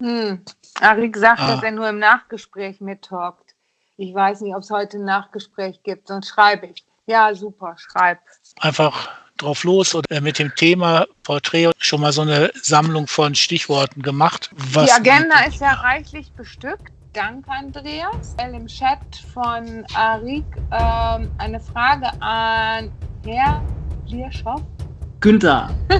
Hm. Arik sagt, Ah. dass er nur im Nachgespräch mittalkt. Ich weiß nicht, ob es heute ein Nachgespräch gibt, sonst schreibe ich. Ja, super, schreib. Einfach drauf los oder mit dem Thema Porträt schon mal so eine Sammlung von Stichworten gemacht. Was Die Agenda ist ja reichlich bestückt. Danke, Andreas. Im Chat von Arik ähm, eine Frage an Herr Lierschow. Günther.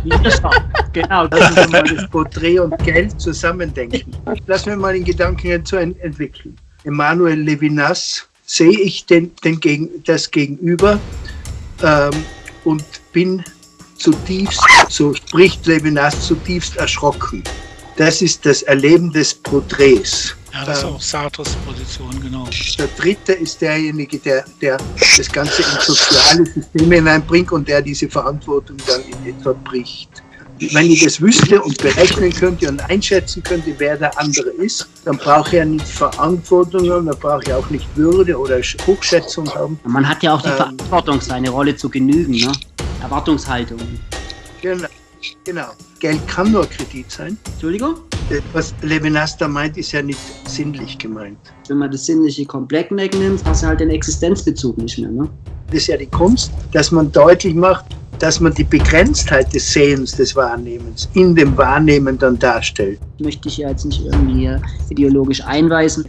Genau, das Lassen ist wir mal das Porträt und Geld zusammendenken. Lassen wir mal den Gedanken ent entwickeln. Emanuel Levinas sehe ich den, den gegen, das Gegenüber ähm, und bin zutiefst, so spricht Levinas, zutiefst erschrocken. Das ist das Erleben des Porträts. Ja, das ist Ähm, auch Sartres Position, genau. Der dritte ist derjenige, der, der das Ganze in soziale Systeme hineinbringt und der diese Verantwortung dann in etwa bricht. Wenn ich das wüsste und berechnen könnte und einschätzen könnte, wer der andere ist, dann brauche ich ja nicht Verantwortung haben, dann brauche ich auch nicht Würde oder Hochschätzung haben. Man hat ja auch die Ähm. Verantwortung, seine Rolle zu genügen, ne? Erwartungshaltung. Genau. Genau. Geld kann nur Kredit sein. Entschuldigung? Äh, Was Levinas da meint, ist ja nicht sinnlich gemeint. Wenn man das Sinnliche komplett wegnimmt, hast du halt den Existenzbezug nicht mehr, ne? Das ist ja die Kunst, dass man deutlich macht, dass man die Begrenztheit des Sehens, des Wahrnehmens in dem Wahrnehmen dann darstellt. Möchte ich ja jetzt nicht irgendwie ideologisch einweisen.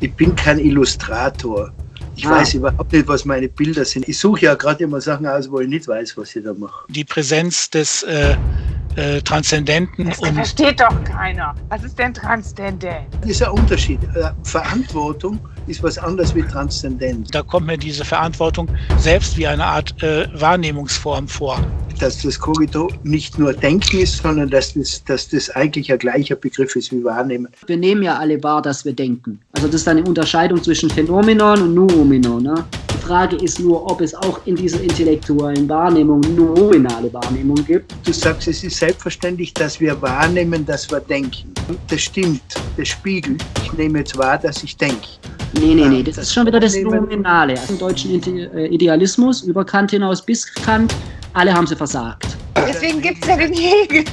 Ich bin kein Illustrator. Ich Ah. weiß überhaupt nicht, was meine Bilder sind. Ich suche ja gerade immer Sachen aus, wo ich nicht weiß, was ich da mache. Die Präsenz des äh, äh, Transzendenten Das und versteht doch keiner. Was ist denn Transzendent? Das ist ein Unterschied. Äh, Verantwortung ist was anderes wie Transzendenz. da kommt mir diese Verantwortung selbst wie eine Art äh, Wahrnehmungsform vor. Dass das Kogito nicht nur Denken ist, sondern dass das, dass das eigentlich ein gleicher Begriff ist wie Wahrnehmen. Wir nehmen ja alle wahr, dass wir denken. Also das ist eine Unterscheidung zwischen Phänomenon und Noumenon. Ne? Die Frage ist nur, ob es auch in dieser intellektuellen Wahrnehmung nominale Wahrnehmung gibt. Du sagst, es ist selbstverständlich, dass wir wahrnehmen, dass wir denken. Das stimmt, das spiegelt. Ich nehme jetzt wahr, dass ich denke. Nee, nee, nee, das Das ist schon wieder das Nominale. Also Im deutschen äh, Idealismus, über Kant hinaus bis Kant, alle haben sie versagt. Deswegen gibt es ja den Hegel.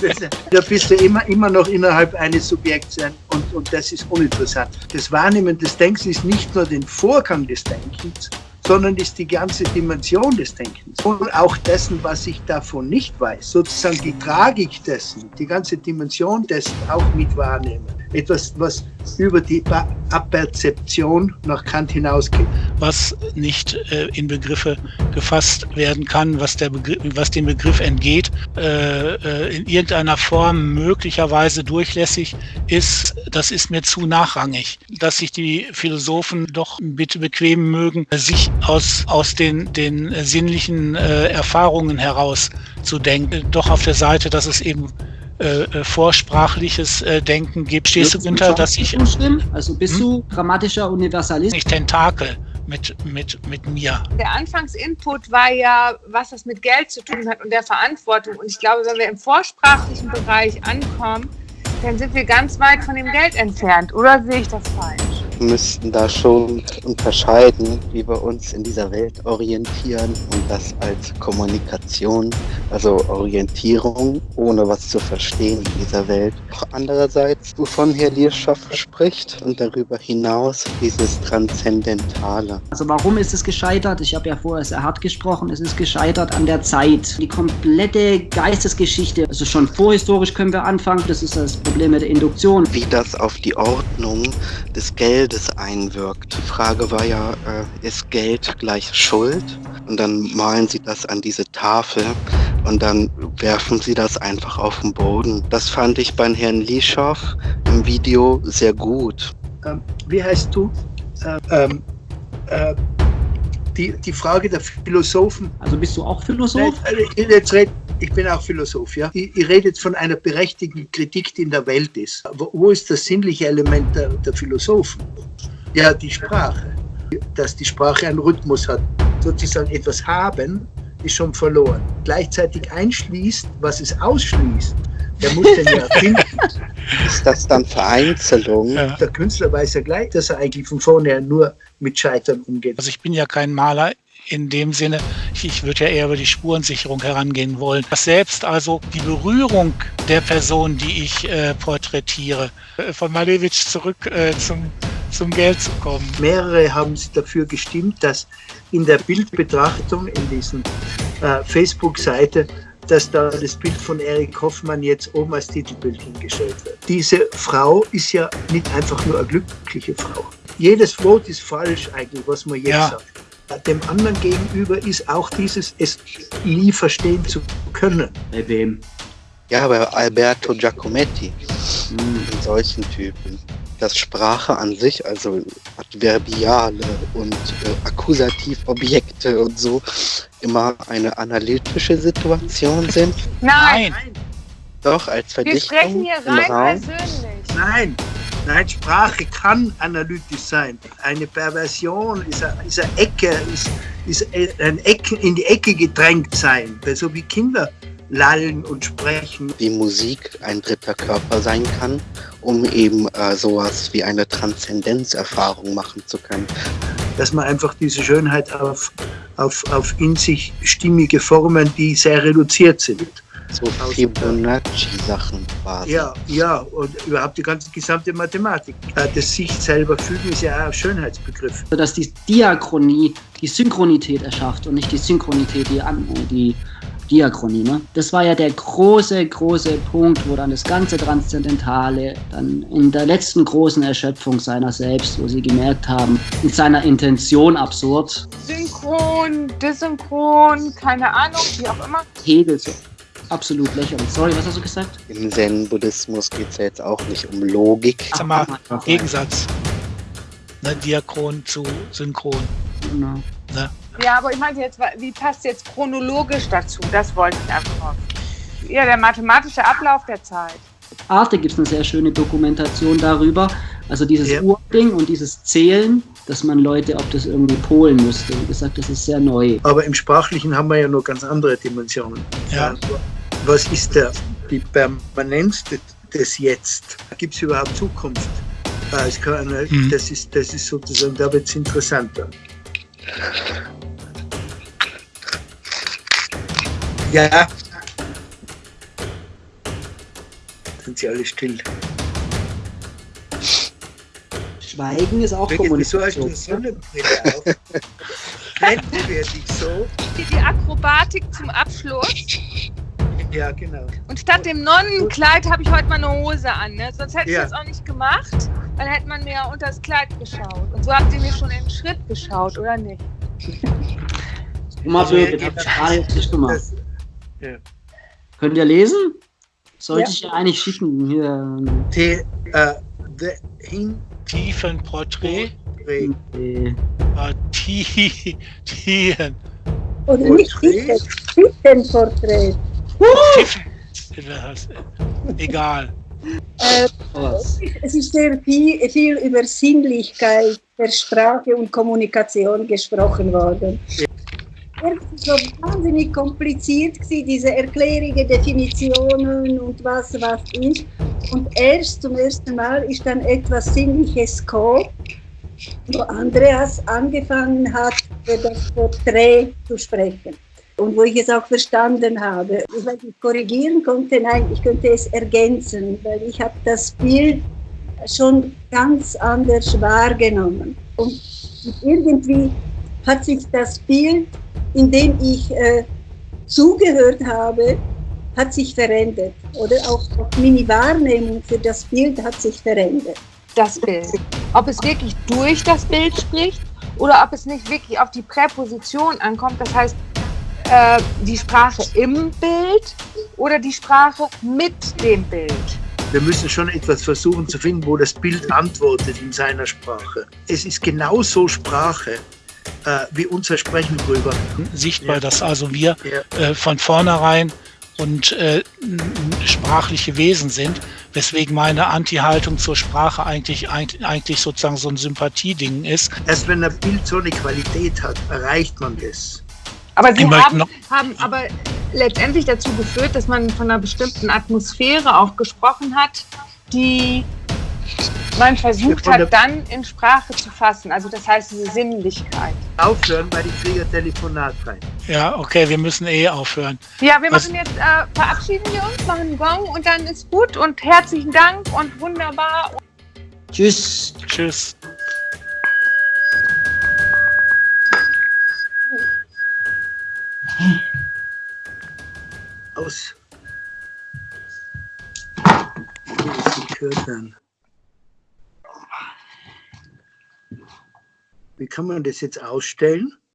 Das, da bist du immer, immer noch innerhalb eines Subjekts ein- und, und das ist uninteressant. Das Wahrnehmen des Denkens ist nicht nur den Vorgang des Denkens, sondern ist die ganze Dimension des Denkens und auch dessen, was ich davon nicht weiß. Sozusagen die Tragik dessen, die ganze Dimension dessen auch mit wahrnehmen. Etwas, was über die Aperzeption nach Kant hinausgeht. was nicht äh, in Begriffe gefasst werden kann, was, der Begriff, was dem Begriff entgeht, äh, äh, in irgendeiner Form möglicherweise durchlässig ist, das ist mir zu nachrangig. Dass sich die Philosophen doch bitte bequemen mögen, sich aus, aus den, den sinnlichen äh, Erfahrungen heraus zu denken, doch auf der Seite, dass es eben äh, äh, vorsprachliches äh, Denken gibt. Stehst du, Günther, dass ich zustimmen? Also bist Hm? du grammatischer Universalist? nicht Tentakel mit, mit, mit mir? Der Anfangsinput war ja, was das mit Geld zu tun hat und der Verantwortung. Und ich glaube, wenn wir im vorsprachlichen Bereich ankommen, dann sind wir ganz weit von dem Geld entfernt. Oder sehe ich das falsch? Müssten da schon unterscheiden, wie wir uns in dieser Welt orientieren und das als Kommunikation, also Orientierung, ohne was zu verstehen in dieser Welt. Auch andererseits, wovon Herr Lierschoff spricht und darüber hinaus dieses Transzendentale. Also warum ist es gescheitert? Ich habe ja vorher sehr hart gesprochen. Es ist gescheitert an der Zeit. Die komplette Geistesgeschichte, also schon vorhistorisch können wir anfangen. Das ist das Problem mit der Induktion. wie das auf die Ordnung des Geldes einwirkt. Die Frage war ja, äh, ist Geld gleich Schuld? Und dann malen sie das an diese Tafel und dann werfen sie das einfach auf den Boden. Das fand ich beim Herrn Lischow im Video sehr gut. Ähm, wie heißt du? Äh, ähm, äh, die, die Frage der Philosophen Also bist du auch Philosoph? Äh, jetzt red, ich bin auch Philosoph, ja. Ich, ich rede jetzt von einer berechtigten Kritik, die in der Welt ist. Wo, wo ist das sinnliche Element der, der Philosophen? Ja, die Sprache. Dass die Sprache einen Rhythmus hat. Sozusagen etwas haben, ist schon verloren. Gleichzeitig einschließt, was es ausschließt. Der muss den ja finden. Ist das dann Vereinzelung? Ja. Der Künstler weiß ja gleich, dass er eigentlich von vornherein nur mit Scheitern umgeht. Also ich bin ja kein Maler, in dem Sinne, ich, ich würde ja eher über die Spurensicherung herangehen wollen. Dass selbst also die Berührung der Person, die ich äh, porträtiere, äh, von Malevich zurück äh, zum, zum Geld zu kommen. Mehrere haben sich dafür gestimmt, dass in der Bildbetrachtung in diesen äh, Facebook-Seite dass da das Bild von Erich Hoffmann jetzt oben als Titelbild hingestellt wird. Diese Frau ist ja nicht einfach nur eine glückliche Frau. Jedes Wort ist falsch eigentlich, was man jetzt ja. sagt. Dem anderen gegenüber ist auch dieses, es nie verstehen zu können. Bei wem? Ja, bei Alberto Giacometti, hm. solchen Typen dass Sprache an sich, also Adverbiale und äh, Akkusativobjekte und so, immer eine analytische Situation sind? Nein. Doch, als Verdichtung Wir sprechen hier rein Raum. persönlich. Nein, nein, Sprache kann analytisch sein. Eine Perversion ist eine, ist eine Ecke, ist, ist ein Ecke, in die Ecke gedrängt sein. So wie Kinder lallen und sprechen. Wie Musik ein dritter Körper sein kann, um eben äh, sowas wie eine Transzendenzerfahrung machen zu können. Dass man einfach diese Schönheit auf, auf, auf in sich stimmige Formen, die sehr reduziert sind. So Fibonacci-Sachen quasi. Ja, ja, und überhaupt die ganze gesamte Mathematik. Das sich selber fügen ist ja auch ein Schönheitsbegriff. Dass die Diachronie die Synchronität erschafft und nicht die Synchronität die, die Diachronie. Ne? Das war ja der große, große Punkt, wo dann das ganze Transzendentale dann in der letzten großen Erschöpfung seiner selbst, wo sie gemerkt haben, in seiner Intention absurd. Synchron, desynchron, keine Ahnung, wie auch immer. Hegel so. Absolut lächerlich. Sorry, was hast du gesagt? Im Zen-Buddhismus geht es ja jetzt auch nicht um Logik. Sag mal, Gegensatz. Ne, Diachron zu Synchron. Genau. Ne? Ja, aber ich meinte jetzt, wie passt jetzt chronologisch dazu? Das wollte ich einfach. Ja, der mathematische Ablauf der Zeit. Arte gibt es eine sehr schöne Dokumentation darüber. Also dieses ja. Urding und dieses Zählen, dass man Leute, ob das irgendwie polen musste. Wie gesagt, das ist sehr neu. Aber im Sprachlichen haben wir ja noch ganz andere Dimensionen. Ja. Was ist der, die Permanenz des Jetzt? Gibt es überhaupt Zukunft? Mhm. Das, ist, das ist sozusagen, da wird es interessanter. Ja. Sind sie alle still. Schweigen ist auch Wieso hast du eine Sonnenbrille auf? Blenden wir dich so? Die Akrobatik zum Abschluss. Ja, genau. Und statt dem Nonnenkleid habe ich heute mal eine Hose an. Ne? Sonst hätte ja. ich das auch nicht gemacht. Dann hätte man mir ja unter das Kleid geschaut. Und so habt ihr mir schon in den Schritt geschaut, oder nicht? Mal also, bitte, ja, gerade jetzt nicht gemacht. Ja. Könnt ihr lesen? Sollte ja. ich ja eigentlich schicken. Hier. The, uh, the hin Tiefenporträt. Nee. Ah, Tien. Oder nicht Tiefenporträt. Egal. Äh, es ist sehr viel, viel über Sinnlichkeit der Sprache und Kommunikation gesprochen worden. So wahnsinnig kompliziert, diese Erklärungen, Definitionen und was was ist. Und erst zum ersten Mal ist dann etwas Sinnliches gekommen, wo Andreas angefangen hat, über das Porträt zu sprechen und wo ich es auch verstanden habe. Weil ich korrigieren konnte, nein, ich könnte es ergänzen, weil ich habe das Bild schon ganz anders wahrgenommen. Und irgendwie hat sich das Bild, in dem ich äh, zugehört habe, hat sich verändert. Oder auch, auch meine Wahrnehmung für das Bild hat sich verändert. Das Bild. Ob es wirklich durch das Bild spricht oder ob es nicht wirklich auf die Präposition ankommt. Das heißt, äh, die Sprache im Bild oder die Sprache mit dem Bild? Wir müssen schon etwas versuchen zu finden, wo das Bild antwortet in seiner Sprache. Es ist genauso Sprache äh, wie unser Sprechen drüber. Sichtbar, ja. dass also wir ja. äh, von vornherein und äh, sprachliche Wesen sind, weswegen meine Anti-Haltung zur Sprache eigentlich, eigentlich sozusagen so ein Sympathieding ist. Erst wenn ein Bild so eine Qualität hat, erreicht man das. Aber sie haben, haben aber letztendlich dazu geführt, dass man von einer bestimmten Atmosphäre auch gesprochen hat, die Man versucht halt dann in Sprache zu fassen, also das heißt diese Sinnlichkeit. Aufhören, weil ich kriege Telefonat rein. Ja, okay, wir müssen eh aufhören. Ja, wir Was- machen jetzt, äh, verabschieden wir uns, machen einen Gong und dann ist gut und herzlichen Dank und wunderbar. Tschüss. Tschüss. Aus. Wie ist die gehört werden? Wie kann man das jetzt ausstellen?